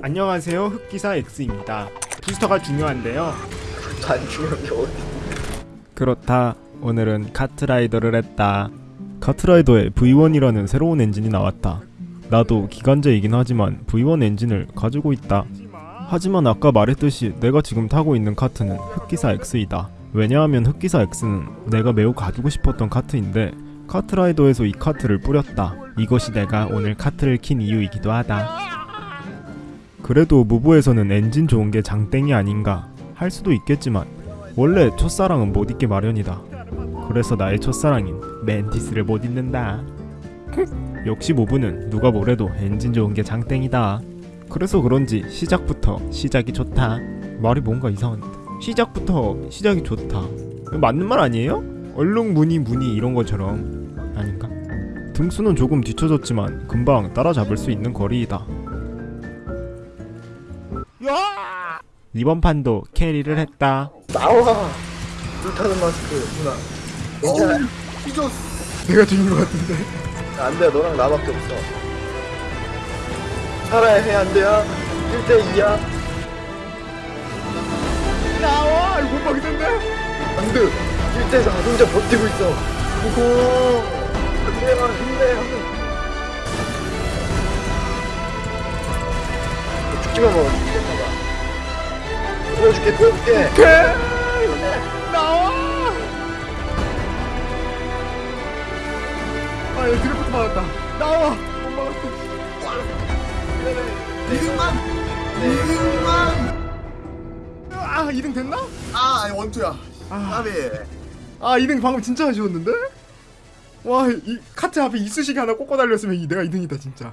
안녕하세요 흑기사 X입니다. 부스터가 중요한데요. 안 중요한 게 어디? 그렇다. 오늘은 카트라이더를 했다. 카트라이더에 V1이라는 새로운 엔진이 나왔다. 나도 기관제이긴 하지만 V1 엔진을 가지고 있다. 하지만 아까 말했듯이 내가 지금 타고 있는 카트는 흑기사 X이다. 왜냐하면 흑기사 X는 내가 매우 가지고 싶었던 카트인데 카트라이더에서 이 카트를 뿌렸다. 이것이 내가 오늘 카트를 킨 이유이기도 하다 그래도 무브에서는 엔진 좋은 게 장땡이 아닌가 할 수도 있겠지만 원래 첫사랑은 못 잊게 마련이다. 그래서 나의 첫사랑인 멘티스를 못 잊는다. 역시 무브는 누가 뭐래도 엔진 좋은 게 장땡이다. 그래서 그런지 시작부터 시작이 좋다. 말이 뭔가 이상한데. 시작부터 시작이 좋다. 맞는 말 아니에요? 얼룩 무늬 무늬 이런 것처럼 아닌가? 등수는 조금 뒤쳐졌지만 금방 따라잡을 수 있는 거리이다. 이번 판도 캐리를 했다. 나와. 불타는 마스크 누나. 괜찮아. 삐졌어. 내가 죽인 것 같은데. 안 돼 너랑 나밖에 없어. 살아야 해 안 돼야. 1대 2야. 나와! 이거 못 막는데? 안 돼. 1대 4 혼자 버티고 있어. 오호. 힘내라 힘내. 죽 지만 먹어. 보여줄게 보여줄게. 나와! 아, 얘 드래프트 맞았다. 나와! 못 막았어. 이등만. 이등만. 아, 2등 됐나? 아, 아니 원투야. 아. 아 2등 방금 진짜 아쉬웠는데? 와, 이 카트 앞에 이쑤시개 하나 꽂고 달렸으면 이 내가 2등이다 진짜.